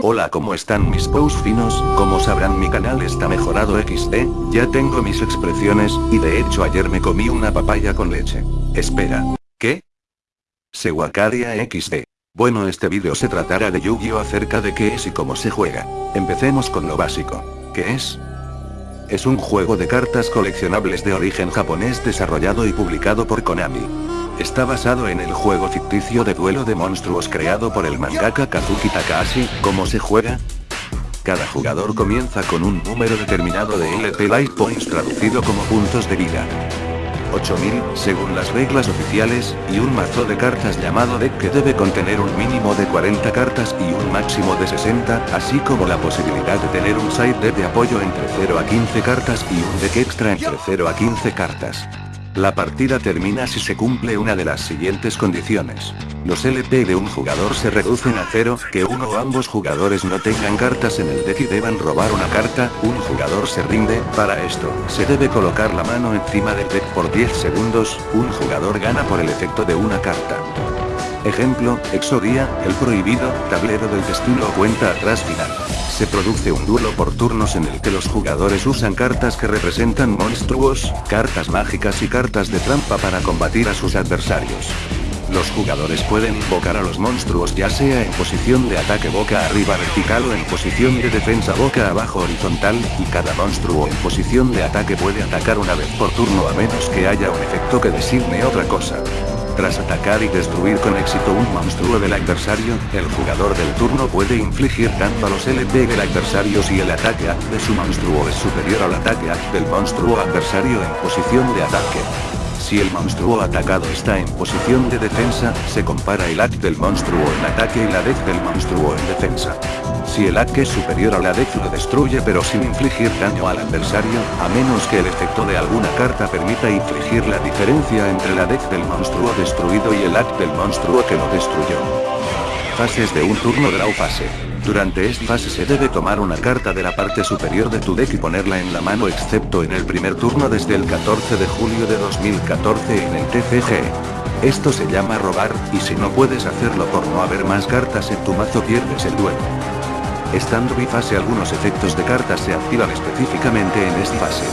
Hola ¿cómo están mis pous finos? Como sabrán mi canal está mejorado XD, ya tengo mis expresiones, y de hecho ayer me comí una papaya con leche. Espera. ¿Qué? Sewacaria XD. Bueno este vídeo se tratará de Yu-Gi-Oh acerca de qué es y cómo se juega. Empecemos con lo básico. ¿Qué es? Es un juego de cartas coleccionables de origen japonés desarrollado y publicado por Konami. Está basado en el juego ficticio de duelo de monstruos creado por el mangaka Kazuki Takahashi, ¿cómo se juega? Cada jugador comienza con un número determinado de LP Life Points traducido como puntos de vida. 8000, según las reglas oficiales, y un mazo de cartas llamado deck que debe contener un mínimo de 40 cartas y un máximo de 60, así como la posibilidad de tener un side deck de apoyo entre 0 a 15 cartas y un deck extra entre 0 a 15 cartas. La partida termina si se cumple una de las siguientes condiciones. Los LP de un jugador se reducen a cero, que uno o ambos jugadores no tengan cartas en el deck y deban robar una carta, un jugador se rinde, para esto, se debe colocar la mano encima del deck por 10 segundos, un jugador gana por el efecto de una carta. Ejemplo, Exodia, el prohibido, tablero del destino cuenta atrás final. Se produce un duelo por turnos en el que los jugadores usan cartas que representan monstruos, cartas mágicas y cartas de trampa para combatir a sus adversarios. Los jugadores pueden invocar a los monstruos ya sea en posición de ataque boca arriba vertical o en posición de defensa boca abajo horizontal, y cada monstruo en posición de ataque puede atacar una vez por turno a menos que haya un efecto que designe otra cosa. Tras atacar y destruir con éxito un monstruo del adversario, el jugador del turno puede infligir daño a los LP del adversario si el ataque de su monstruo es superior al ataque del monstruo adversario en posición de ataque. Si el monstruo atacado está en posición de defensa, se compara el AC del monstruo en ataque y la DEC del monstruo en defensa. Si el AC es superior a la DEC lo destruye pero sin infligir daño al adversario, a menos que el efecto de alguna carta permita infligir la diferencia entre la DEC del monstruo destruido y el AC del monstruo que lo destruyó. Fases de un turno draw fase. Durante esta fase se debe tomar una carta de la parte superior de tu deck y ponerla en la mano excepto en el primer turno desde el 14 de julio de 2014 en el TCG. Esto se llama robar, y si no puedes hacerlo por no haber más cartas en tu mazo pierdes el duelo. Estando bifase algunos efectos de cartas se activan específicamente en esta fase.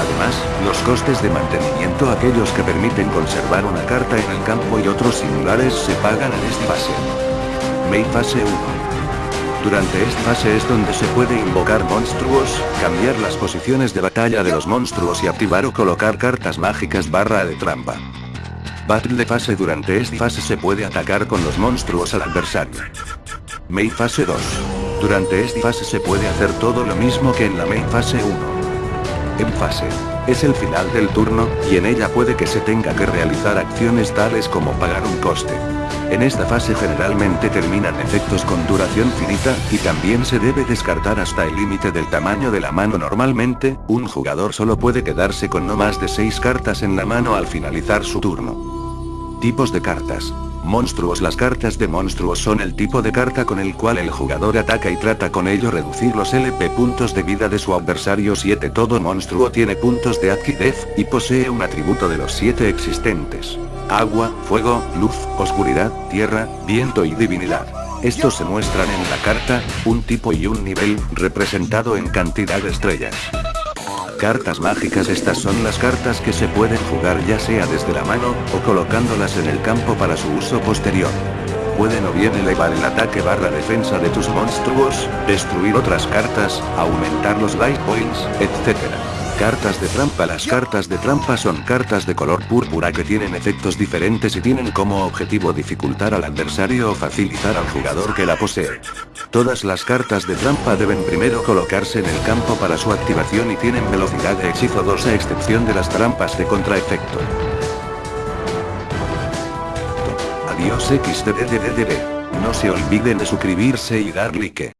Además, los costes de mantenimiento aquellos que permiten conservar una carta en el campo y otros similares se pagan en esta fase. Main fase 1. Durante esta fase es donde se puede invocar monstruos, cambiar las posiciones de batalla de los monstruos y activar o colocar cartas mágicas barra de trampa. Battle de fase Durante esta fase se puede atacar con los monstruos al adversario. Main fase 2. Durante esta fase se puede hacer todo lo mismo que en la main fase 1. En fase. Es el final del turno, y en ella puede que se tenga que realizar acciones tales como pagar un coste. En esta fase generalmente terminan efectos con duración finita, y también se debe descartar hasta el límite del tamaño de la mano normalmente, un jugador solo puede quedarse con no más de 6 cartas en la mano al finalizar su turno. Tipos de cartas. Monstruos Las cartas de monstruos son el tipo de carta con el cual el jugador ataca y trata con ello reducir los LP puntos de vida de su adversario 7 Todo monstruo tiene puntos de adquidez, y posee un atributo de los 7 existentes agua, fuego, luz, oscuridad, tierra, viento y divinidad. Estos se muestran en la carta, un tipo y un nivel, representado en cantidad de estrellas. Cartas mágicas Estas son las cartas que se pueden jugar ya sea desde la mano, o colocándolas en el campo para su uso posterior. Pueden o bien elevar el ataque barra defensa de tus monstruos, destruir otras cartas, aumentar los life points, etc. Cartas de trampa Las cartas de trampa son cartas de color púrpura que tienen efectos diferentes y tienen como objetivo dificultar al adversario o facilitar al jugador que la posee. Todas las cartas de trampa deben primero colocarse en el campo para su activación y tienen velocidad de hechizo 2 a excepción de las trampas de contraefecto. Adiós xdddddd. No se olviden de suscribirse y dar like.